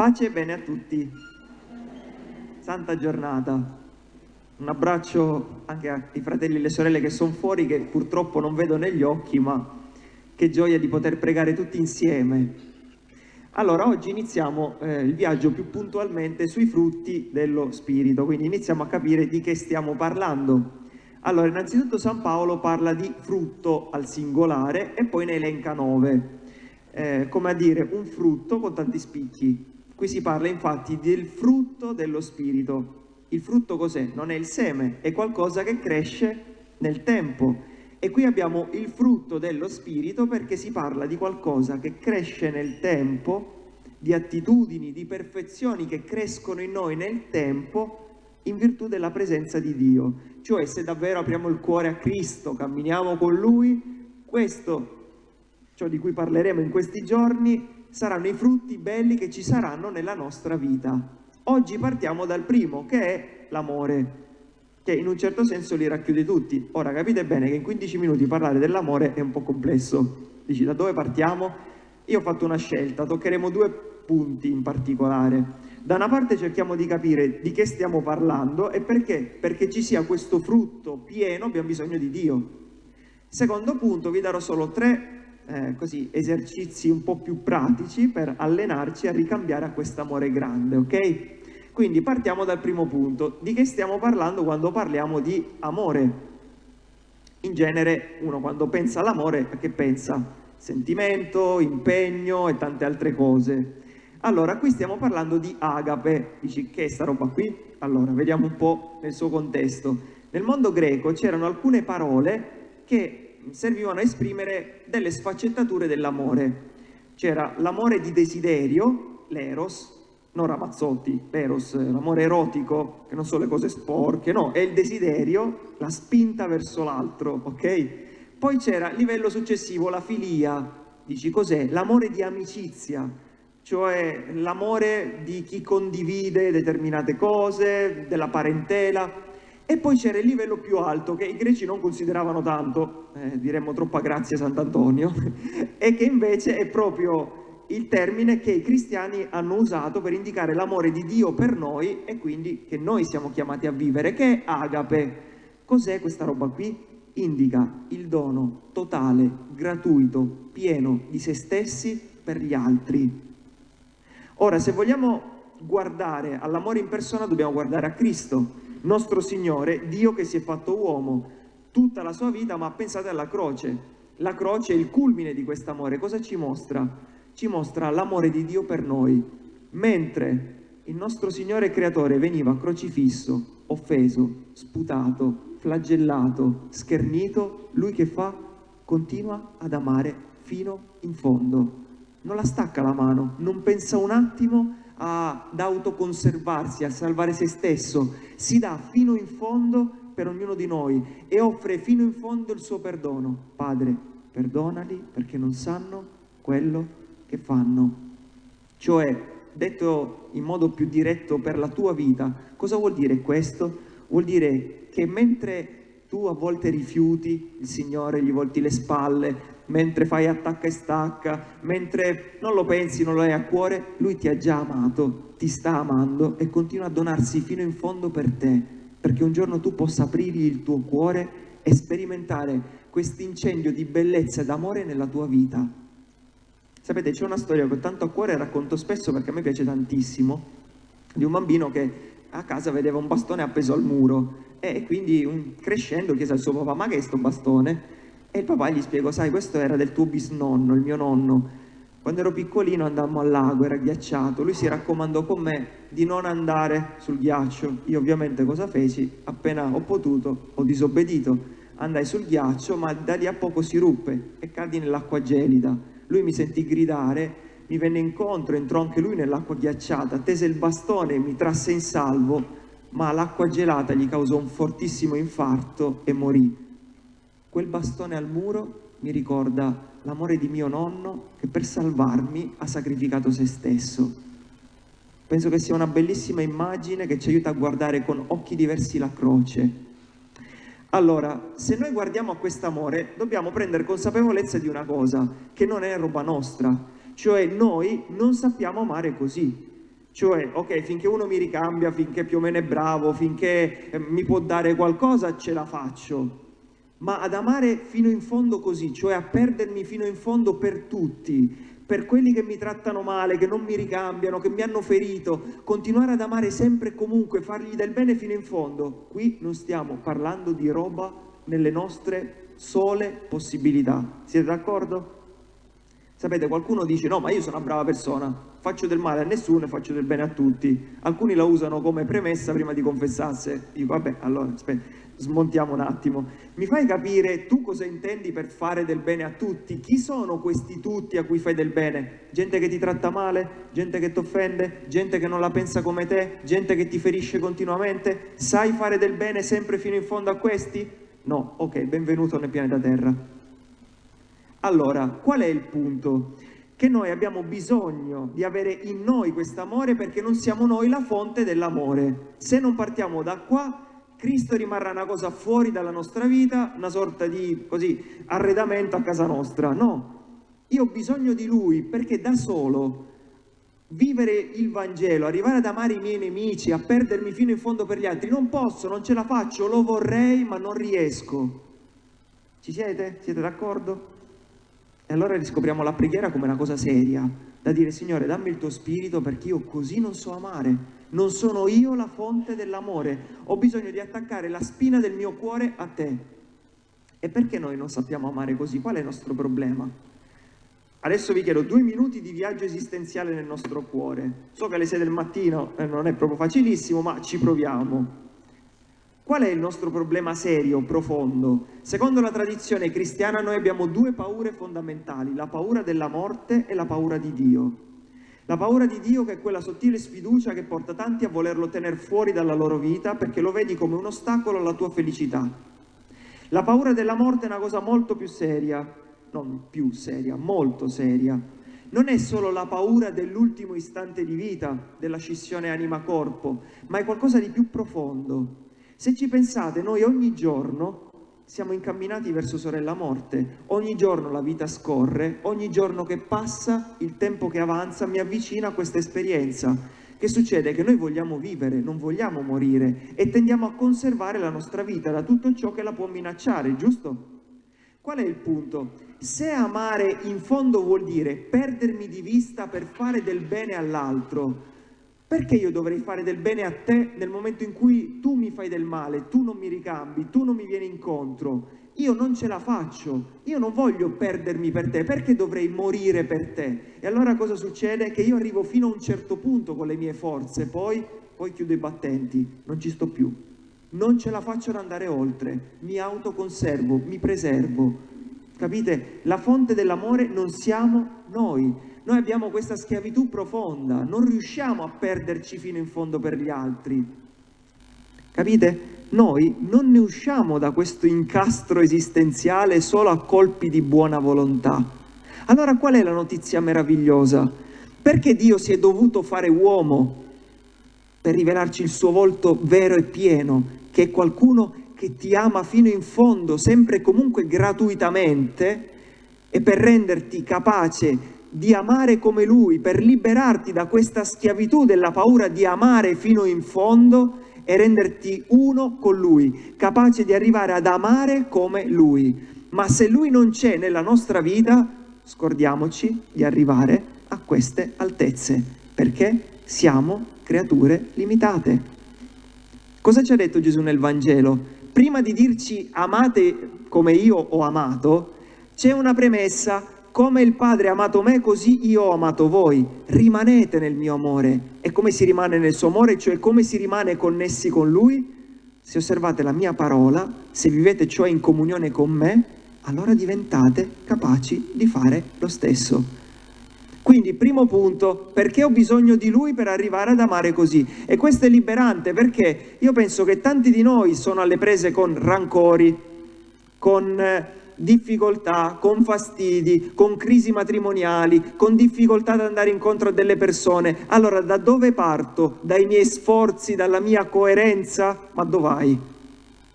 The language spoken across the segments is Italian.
Pace e bene a tutti. Santa giornata. Un abbraccio anche ai fratelli e alle sorelle che sono fuori, che purtroppo non vedo negli occhi, ma che gioia di poter pregare tutti insieme. Allora, oggi iniziamo eh, il viaggio più puntualmente sui frutti dello Spirito, quindi iniziamo a capire di che stiamo parlando. Allora, innanzitutto San Paolo parla di frutto al singolare e poi ne elenca nove, eh, come a dire un frutto con tanti spicchi. Qui si parla infatti del frutto dello Spirito. Il frutto cos'è? Non è il seme, è qualcosa che cresce nel tempo. E qui abbiamo il frutto dello Spirito perché si parla di qualcosa che cresce nel tempo, di attitudini, di perfezioni che crescono in noi nel tempo in virtù della presenza di Dio. Cioè se davvero apriamo il cuore a Cristo, camminiamo con Lui, questo, ciò di cui parleremo in questi giorni, saranno i frutti belli che ci saranno nella nostra vita. Oggi partiamo dal primo, che è l'amore, che in un certo senso li racchiude tutti. Ora capite bene che in 15 minuti parlare dell'amore è un po' complesso. Dici da dove partiamo? Io ho fatto una scelta, toccheremo due punti in particolare. Da una parte cerchiamo di capire di che stiamo parlando e perché? Perché ci sia questo frutto pieno abbiamo bisogno di Dio. Secondo punto vi darò solo tre eh, così, esercizi un po' più pratici per allenarci a ricambiare a quest'amore grande, ok? Quindi partiamo dal primo punto. Di che stiamo parlando quando parliamo di amore? In genere uno quando pensa all'amore, che pensa? Sentimento, impegno e tante altre cose. Allora, qui stiamo parlando di agape. Dici, che è sta roba qui? Allora, vediamo un po' nel suo contesto. Nel mondo greco c'erano alcune parole che servivano a esprimere delle sfaccettature dell'amore. C'era l'amore di desiderio, l'eros, non Ramazzotti, l'eros, l'amore erotico, che non sono le cose sporche, no, è il desiderio, la spinta verso l'altro, ok? Poi c'era livello successivo, la filia, dici cos'è? L'amore di amicizia, cioè l'amore di chi condivide determinate cose, della parentela, e poi c'era il livello più alto che i greci non consideravano tanto, eh, diremmo troppa grazia Sant'Antonio, e che invece è proprio il termine che i cristiani hanno usato per indicare l'amore di Dio per noi e quindi che noi siamo chiamati a vivere, che è agape. Cos'è questa roba qui? Indica il dono totale, gratuito, pieno di se stessi per gli altri. Ora, se vogliamo guardare all'amore in persona, dobbiamo guardare a Cristo, nostro Signore, Dio che si è fatto uomo, tutta la sua vita, ma pensate alla croce. La croce è il culmine di quest'amore. Cosa ci mostra? Ci mostra l'amore di Dio per noi. Mentre il nostro Signore Creatore veniva crocifisso, offeso, sputato, flagellato, schernito, lui che fa? Continua ad amare fino in fondo. Non la stacca la mano, non pensa un attimo ad autoconservarsi, a salvare se stesso, si dà fino in fondo per ognuno di noi e offre fino in fondo il suo perdono. Padre, perdonali perché non sanno quello che fanno. Cioè, detto in modo più diretto per la tua vita, cosa vuol dire questo? Vuol dire che mentre tu a volte rifiuti il Signore, gli volti le spalle, mentre fai attacca e stacca, mentre non lo pensi, non lo hai a cuore, lui ti ha già amato, ti sta amando e continua a donarsi fino in fondo per te, perché un giorno tu possa aprirgli il tuo cuore e sperimentare questo incendio di bellezza ed amore nella tua vita. Sapete, c'è una storia che ho tanto a cuore e racconto spesso perché a me piace tantissimo, di un bambino che a casa vedeva un bastone appeso al muro e quindi un, crescendo chiese al suo papà, ma che è sto bastone? E il papà gli spiegò, sai, questo era del tuo bisnonno, il mio nonno. Quando ero piccolino andammo al lago, era ghiacciato. Lui si raccomandò con me di non andare sul ghiaccio. Io ovviamente cosa feci? Appena ho potuto, ho disobbedito. Andai sul ghiaccio, ma da lì a poco si ruppe e caddi nell'acqua gelida. Lui mi sentì gridare, mi venne incontro, entrò anche lui nell'acqua ghiacciata, tese il bastone mi trasse in salvo, ma l'acqua gelata gli causò un fortissimo infarto e morì. Quel bastone al muro mi ricorda l'amore di mio nonno che per salvarmi ha sacrificato se stesso. Penso che sia una bellissima immagine che ci aiuta a guardare con occhi diversi la croce. Allora, se noi guardiamo a quest'amore, dobbiamo prendere consapevolezza di una cosa, che non è roba nostra, cioè noi non sappiamo amare così. Cioè, ok, finché uno mi ricambia, finché più o meno è bravo, finché eh, mi può dare qualcosa, ce la faccio. Ma ad amare fino in fondo così, cioè a perdermi fino in fondo per tutti, per quelli che mi trattano male, che non mi ricambiano, che mi hanno ferito, continuare ad amare sempre e comunque, fargli del bene fino in fondo. Qui non stiamo parlando di roba nelle nostre sole possibilità. Siete d'accordo? Sapete, qualcuno dice no, ma io sono una brava persona, faccio del male a nessuno e faccio del bene a tutti. Alcuni la usano come premessa prima di confessarsi. Dico, vabbè, allora, aspetta, smontiamo un attimo. Mi fai capire tu cosa intendi per fare del bene a tutti? Chi sono questi tutti a cui fai del bene? Gente che ti tratta male? Gente che ti offende? Gente che non la pensa come te? Gente che ti ferisce continuamente? Sai fare del bene sempre fino in fondo a questi? No, ok, benvenuto nel pianeta Terra. Allora, qual è il punto? Che noi abbiamo bisogno di avere in noi questo amore perché non siamo noi la fonte dell'amore. Se non partiamo da qua, Cristo rimarrà una cosa fuori dalla nostra vita, una sorta di così, arredamento a casa nostra. No, io ho bisogno di Lui perché da solo vivere il Vangelo, arrivare ad amare i miei nemici, a perdermi fino in fondo per gli altri, non posso, non ce la faccio, lo vorrei ma non riesco. Ci siete? Siete d'accordo? E allora riscopriamo la preghiera come una cosa seria, da dire Signore dammi il tuo spirito perché io così non so amare, non sono io la fonte dell'amore, ho bisogno di attaccare la spina del mio cuore a te. E perché noi non sappiamo amare così? Qual è il nostro problema? Adesso vi chiedo due minuti di viaggio esistenziale nel nostro cuore. So che alle 6 del mattino eh, non è proprio facilissimo, ma ci proviamo. Qual è il nostro problema serio, profondo? Secondo la tradizione cristiana noi abbiamo due paure fondamentali, la paura della morte e la paura di Dio. La paura di Dio che è quella sottile sfiducia che porta tanti a volerlo tenere fuori dalla loro vita perché lo vedi come un ostacolo alla tua felicità. La paura della morte è una cosa molto più seria, non più seria, molto seria. Non è solo la paura dell'ultimo istante di vita, della scissione anima-corpo, ma è qualcosa di più profondo. Se ci pensate, noi ogni giorno siamo incamminati verso sorella morte. Ogni giorno la vita scorre, ogni giorno che passa, il tempo che avanza mi avvicina a questa esperienza. Che succede? Che noi vogliamo vivere, non vogliamo morire e tendiamo a conservare la nostra vita da tutto ciò che la può minacciare, giusto? Qual è il punto? Se amare in fondo vuol dire perdermi di vista per fare del bene all'altro, perché io dovrei fare del bene a te nel momento in cui tu mi fai del male, tu non mi ricambi, tu non mi vieni incontro? Io non ce la faccio, io non voglio perdermi per te, perché dovrei morire per te? E allora cosa succede? Che io arrivo fino a un certo punto con le mie forze, poi, poi chiudo i battenti, non ci sto più. Non ce la faccio ad andare oltre, mi autoconservo, mi preservo. Capite? La fonte dell'amore non siamo noi, noi abbiamo questa schiavitù profonda, non riusciamo a perderci fino in fondo per gli altri. Capite? Noi non ne usciamo da questo incastro esistenziale solo a colpi di buona volontà. Allora qual è la notizia meravigliosa? Perché Dio si è dovuto fare uomo per rivelarci il suo volto vero e pieno, che è qualcuno che ti ama fino in fondo, sempre e comunque gratuitamente, e per renderti capace di amare come Lui, per liberarti da questa schiavitù della paura di amare fino in fondo e renderti uno con Lui, capace di arrivare ad amare come Lui. Ma se Lui non c'è nella nostra vita, scordiamoci di arrivare a queste altezze, perché siamo creature limitate. Cosa ci ha detto Gesù nel Vangelo? Prima di dirci amate come io ho amato, c'è una premessa, come il Padre ha amato me, così io ho amato voi. Rimanete nel mio amore. E come si rimane nel suo amore, cioè come si rimane connessi con Lui? Se osservate la mia parola, se vivete cioè in comunione con me, allora diventate capaci di fare lo stesso. Quindi, primo punto, perché ho bisogno di Lui per arrivare ad amare così? E questo è liberante perché io penso che tanti di noi sono alle prese con rancori, con eh, difficoltà, con fastidi, con crisi matrimoniali, con difficoltà ad andare incontro a delle persone. Allora da dove parto? Dai miei sforzi, dalla mia coerenza? Ma dove vai?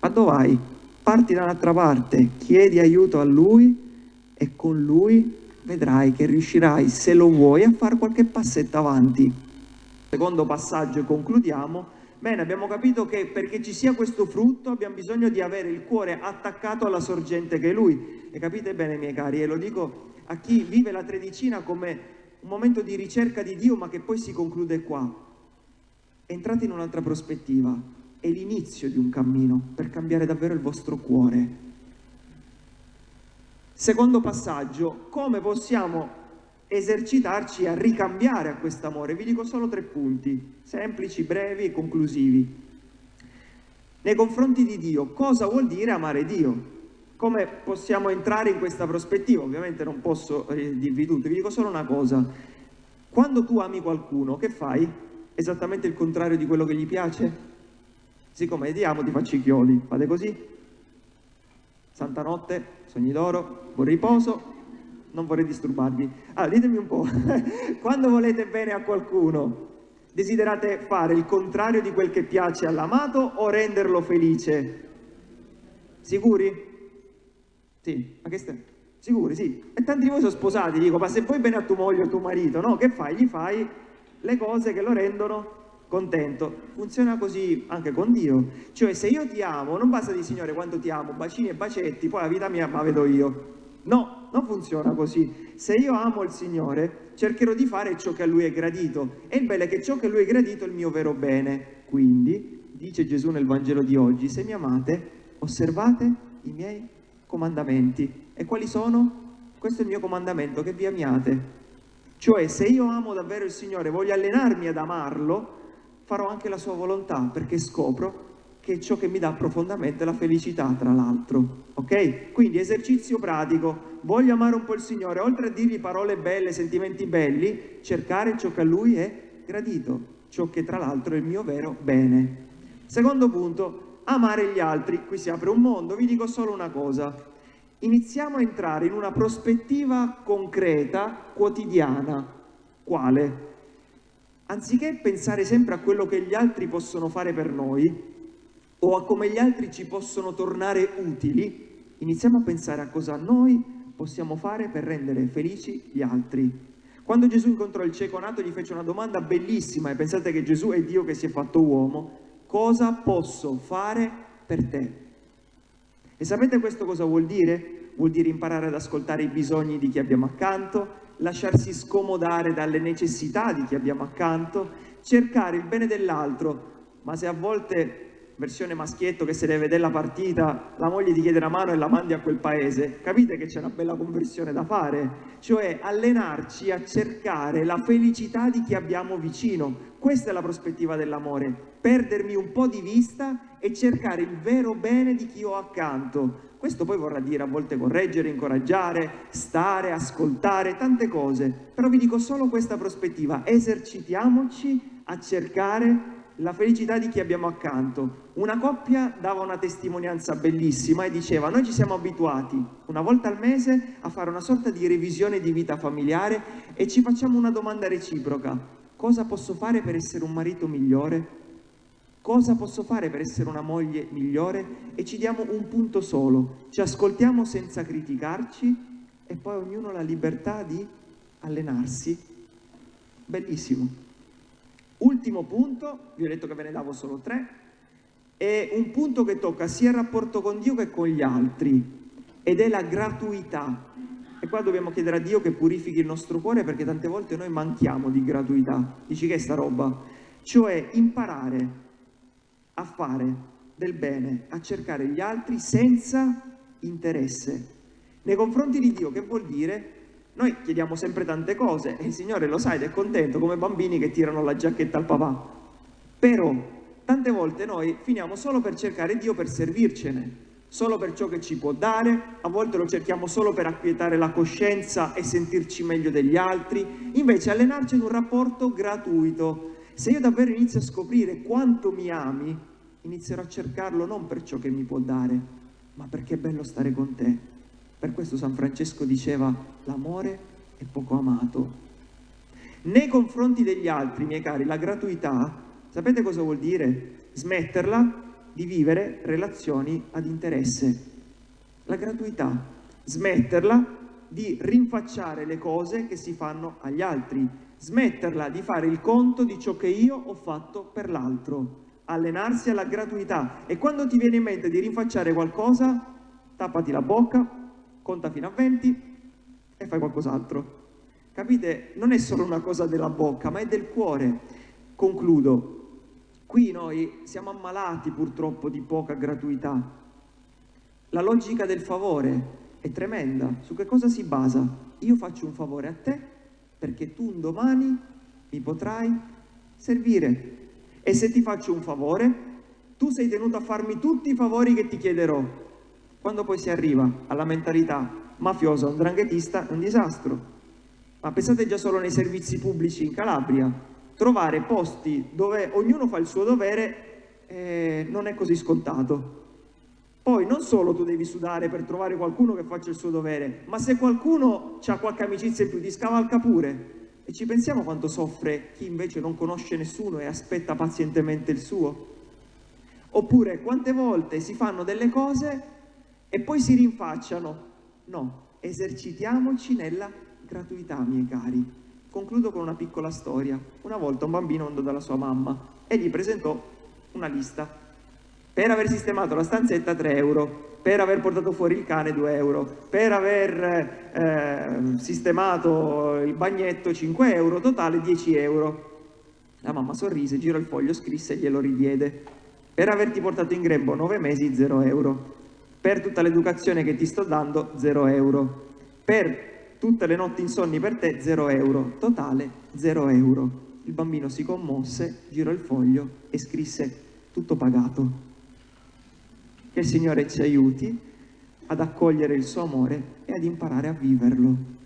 Ma dove vai? Parti da un'altra parte, chiedi aiuto a Lui e con Lui vedrai che riuscirai, se lo vuoi, a fare qualche passetto avanti. Secondo passaggio e concludiamo. Bene, abbiamo capito che perché ci sia questo frutto abbiamo bisogno di avere il cuore attaccato alla sorgente che è Lui. E capite bene, miei cari, e lo dico a chi vive la tredicina come un momento di ricerca di Dio, ma che poi si conclude qua. Entrate in un'altra prospettiva, è l'inizio di un cammino per cambiare davvero il vostro cuore. Secondo passaggio, come possiamo esercitarci a ricambiare a quest'amore? Vi dico solo tre punti, semplici, brevi e conclusivi. Nei confronti di Dio, cosa vuol dire amare Dio? Come possiamo entrare in questa prospettiva? Ovviamente non posso eh, dirvi tutto, vi dico solo una cosa. Quando tu ami qualcuno, che fai? Esattamente il contrario di quello che gli piace? Siccome ti amo ti faccio i chiodi, fate così? Santa notte, sogni d'oro, buon riposo, non vorrei disturbarvi. Allora, ditemi un po', quando volete bene a qualcuno, desiderate fare il contrario di quel che piace all'amato o renderlo felice? Sicuri? Sì, ma che stai? Sicuri, sì. E tanti di voi sono sposati, dico, ma se vuoi bene a tua moglie o a tuo marito, no? Che fai? Gli fai le cose che lo rendono contento. Funziona così anche con Dio. Cioè, se io ti amo, non basta di Signore quanto ti amo, bacini e bacetti, poi la vita mia la vedo io. No, non funziona così. Se io amo il Signore, cercherò di fare ciò che a Lui è gradito. E il bello è che ciò che a Lui è gradito è il mio vero bene. Quindi, dice Gesù nel Vangelo di oggi, se mi amate, osservate i miei comandamenti. E quali sono? Questo è il mio comandamento, che vi amiate. Cioè, se io amo davvero il Signore, voglio allenarmi ad amarlo, farò anche la sua volontà, perché scopro che è ciò che mi dà profondamente la felicità, tra l'altro. Ok? Quindi esercizio pratico, voglio amare un po' il Signore, oltre a dirgli parole belle, sentimenti belli, cercare ciò che a Lui è gradito, ciò che tra l'altro è il mio vero bene. Secondo punto, amare gli altri. Qui si apre un mondo, vi dico solo una cosa. Iniziamo a entrare in una prospettiva concreta, quotidiana. Quale? Anziché pensare sempre a quello che gli altri possono fare per noi, o a come gli altri ci possono tornare utili, iniziamo a pensare a cosa noi possiamo fare per rendere felici gli altri. Quando Gesù incontrò il cieco nato gli fece una domanda bellissima e pensate che Gesù è Dio che si è fatto uomo, cosa posso fare per te? E sapete questo cosa vuol dire? Vuol dire imparare ad ascoltare i bisogni di chi abbiamo accanto, lasciarsi scomodare dalle necessità di chi abbiamo accanto, cercare il bene dell'altro, ma se a volte versione maschietto che se deve vedere la partita, la moglie ti chiede la mano e la mandi a quel paese, capite che c'è una bella conversione da fare? Cioè allenarci a cercare la felicità di chi abbiamo vicino. Questa è la prospettiva dell'amore, perdermi un po' di vista e cercare il vero bene di chi ho accanto. Questo poi vorrà dire a volte correggere, incoraggiare, stare, ascoltare, tante cose. Però vi dico solo questa prospettiva, esercitiamoci a cercare la felicità di chi abbiamo accanto. Una coppia dava una testimonianza bellissima e diceva noi ci siamo abituati una volta al mese a fare una sorta di revisione di vita familiare e ci facciamo una domanda reciproca. Cosa posso fare per essere un marito migliore? Cosa posso fare per essere una moglie migliore? E ci diamo un punto solo, ci ascoltiamo senza criticarci e poi ognuno ha la libertà di allenarsi. Bellissimo. Ultimo punto, vi ho detto che ve ne davo solo tre, è un punto che tocca sia il rapporto con Dio che con gli altri ed è la gratuità. E qua dobbiamo chiedere a Dio che purifichi il nostro cuore perché tante volte noi manchiamo di gratuità. Dici che è sta roba? Cioè imparare a fare del bene, a cercare gli altri senza interesse. Nei confronti di Dio che vuol dire? Noi chiediamo sempre tante cose e il Signore lo sa ed è contento come bambini che tirano la giacchetta al papà. Però tante volte noi finiamo solo per cercare Dio per servircene, solo per ciò che ci può dare, a volte lo cerchiamo solo per acquietare la coscienza e sentirci meglio degli altri, invece allenarci in un rapporto gratuito. Se io davvero inizio a scoprire quanto mi ami, inizierò a cercarlo non per ciò che mi può dare, ma perché è bello stare con te. Per questo San Francesco diceva l'amore è poco amato. Nei confronti degli altri, miei cari, la gratuità, sapete cosa vuol dire? Smetterla di vivere relazioni ad interesse. La gratuità, smetterla di rinfacciare le cose che si fanno agli altri. smetterla di fare il conto di ciò che io ho fatto per l'altro, allenarsi alla gratuità e quando ti viene in mente di rinfacciare qualcosa, tappati la bocca, conta fino a 20 e fai qualcos'altro. Capite? Non è solo una cosa della bocca, ma è del cuore. Concludo. Qui noi siamo ammalati purtroppo di poca gratuità. La logica del favore è tremenda. Su che cosa si basa? Io faccio un favore a te perché tu un domani mi potrai servire. E se ti faccio un favore, tu sei tenuto a farmi tutti i favori che ti chiederò. Quando poi si arriva alla mentalità mafiosa, un dranghetista, è un disastro ma pensate già solo nei servizi pubblici in Calabria, trovare posti dove ognuno fa il suo dovere eh, non è così scontato. Poi non solo tu devi sudare per trovare qualcuno che faccia il suo dovere, ma se qualcuno ha qualche amicizia in più ti scavalca pure. E ci pensiamo quanto soffre chi invece non conosce nessuno e aspetta pazientemente il suo? Oppure quante volte si fanno delle cose e poi si rinfacciano? No, esercitiamoci nella gratuità, miei cari. Concludo con una piccola storia. Una volta un bambino andò dalla sua mamma e gli presentò una lista. Per aver sistemato la stanzetta 3 euro, per aver portato fuori il cane 2 euro, per aver eh, sistemato il bagnetto 5 euro, totale 10 euro. La mamma sorrise, girò il foglio, scrisse e glielo ridiede. Per averti portato in grembo 9 mesi 0 euro. Per tutta l'educazione che ti sto dando 0 euro. Per tutte le notti insonni per te 0 euro, totale 0 euro. Il bambino si commosse, girò il foglio e scrisse tutto pagato. Che il Signore ci aiuti ad accogliere il suo amore e ad imparare a viverlo.